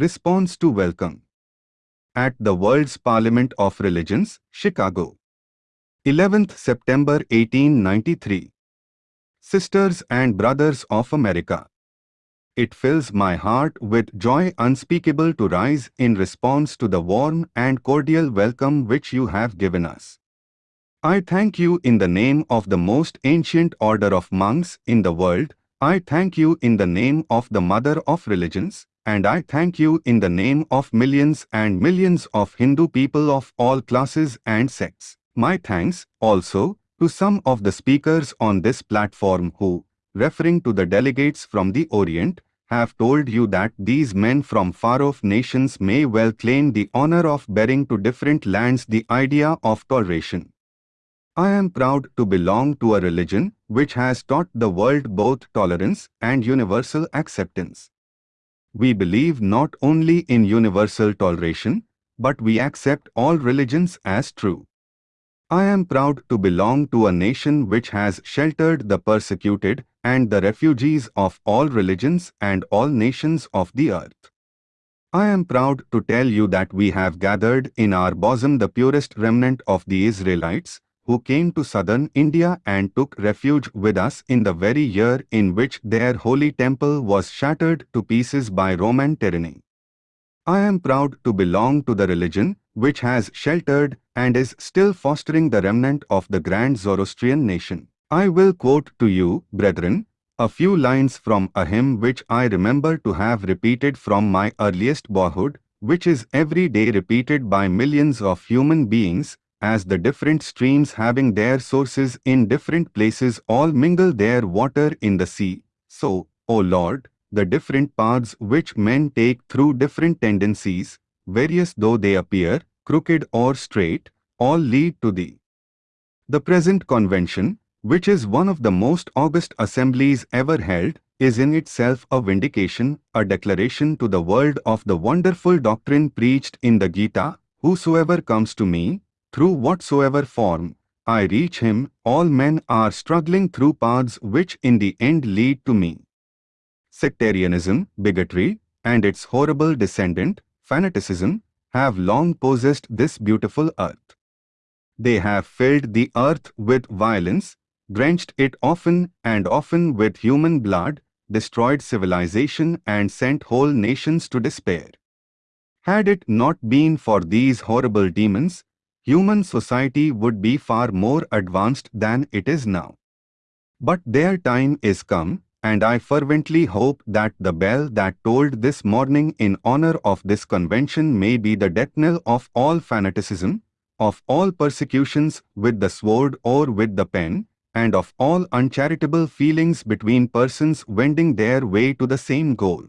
Response to Welcome. At the World's Parliament of Religions, Chicago. 11th September 1893 Sisters and Brothers of America. It fills my heart with joy unspeakable to rise in response to the warm and cordial welcome which you have given us. I thank you in the name of the most ancient order of monks in the world, I thank you in the name of the mother of religions, and I thank you in the name of millions and millions of Hindu people of all classes and sects. My thanks, also, to some of the speakers on this platform who, referring to the delegates from the Orient, have told you that these men from far-off nations may well claim the honor of bearing to different lands the idea of toleration. I am proud to belong to a religion which has taught the world both tolerance and universal acceptance. We believe not only in universal toleration, but we accept all religions as true. I am proud to belong to a nation which has sheltered the persecuted and the refugees of all religions and all nations of the earth. I am proud to tell you that we have gathered in our bosom the purest remnant of the Israelites, who came to southern India and took refuge with us in the very year in which their holy temple was shattered to pieces by Roman tyranny. I am proud to belong to the religion which has sheltered and is still fostering the remnant of the grand Zoroastrian nation. I will quote to you, brethren, a few lines from a hymn which I remember to have repeated from my earliest boyhood, which is every day repeated by millions of human beings, as the different streams having their sources in different places all mingle their water in the sea. So, O Lord, the different paths which men take through different tendencies, various though they appear, crooked or straight, all lead to thee. The present convention, which is one of the most august assemblies ever held, is in itself a vindication, a declaration to the world of the wonderful doctrine preached in the Gita, Whosoever comes to me, through whatsoever form, I reach him, all men are struggling through paths which in the end lead to me. Sectarianism, bigotry, and its horrible descendant, fanaticism, have long possessed this beautiful earth. They have filled the earth with violence, drenched it often and often with human blood, destroyed civilization and sent whole nations to despair. Had it not been for these horrible demons, human society would be far more advanced than it is now. But their time is come, and I fervently hope that the bell that tolled this morning in honor of this convention may be the death knell of all fanaticism, of all persecutions with the sword or with the pen, and of all uncharitable feelings between persons wending their way to the same goal.